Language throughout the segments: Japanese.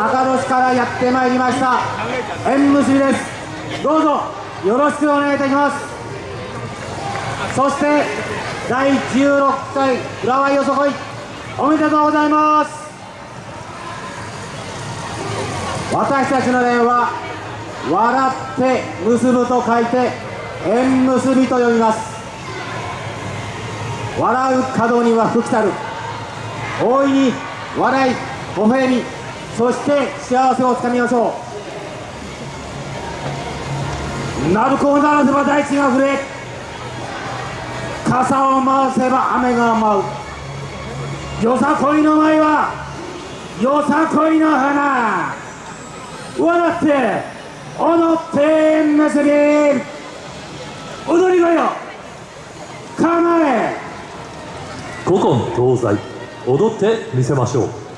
高野市からやってまいりました。縁結びです。どうぞよろしくお願いいたします。そして第16回浦和よそこい。おめでとうございます。私たちの例は笑って結ぶと書いて縁結びと呼びます。笑う角には福来たる。大いに笑い微笑み。そして幸せをつかみましょう。鳴子を鳴らせば大地が震え傘を回せば雨が舞う。よさこいの舞はよさこいの花。笑って踊って結び踊り子よ構え古今東西踊ってみせましょう。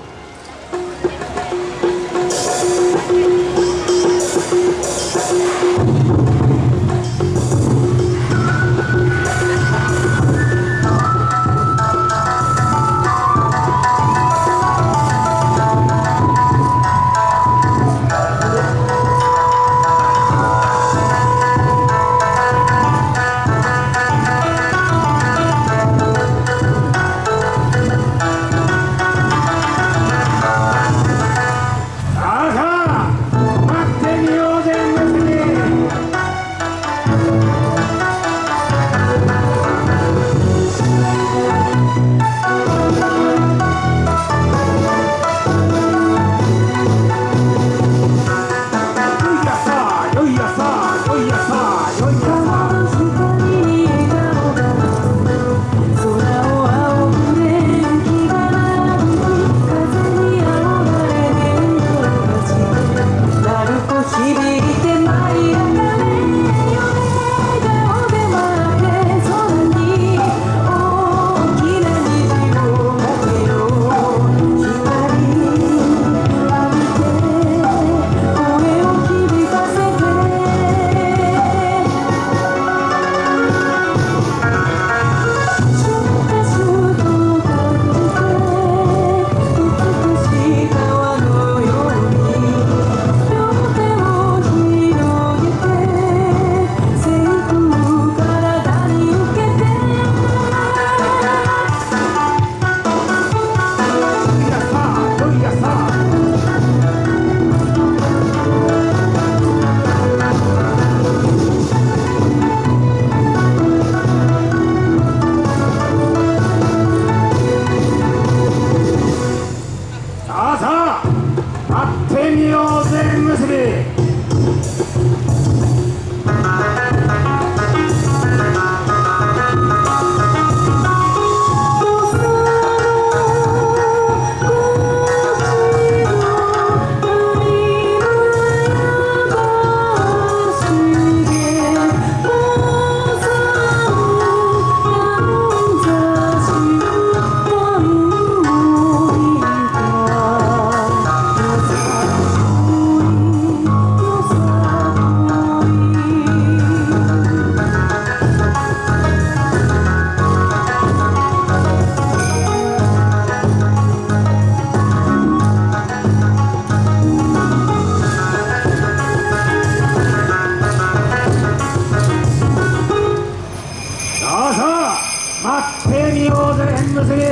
正義を全結び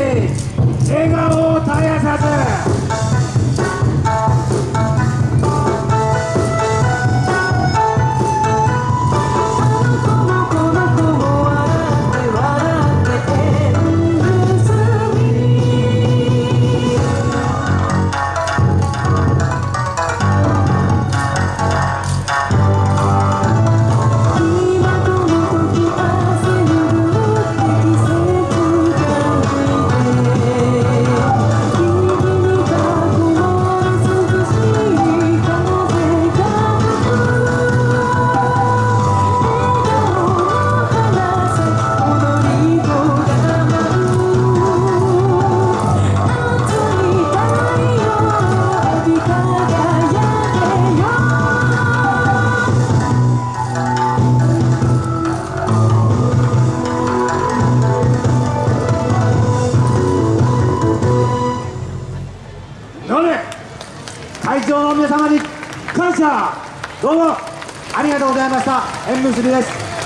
笑顔を絶やさず。どうもありがとうございました。縁結びです。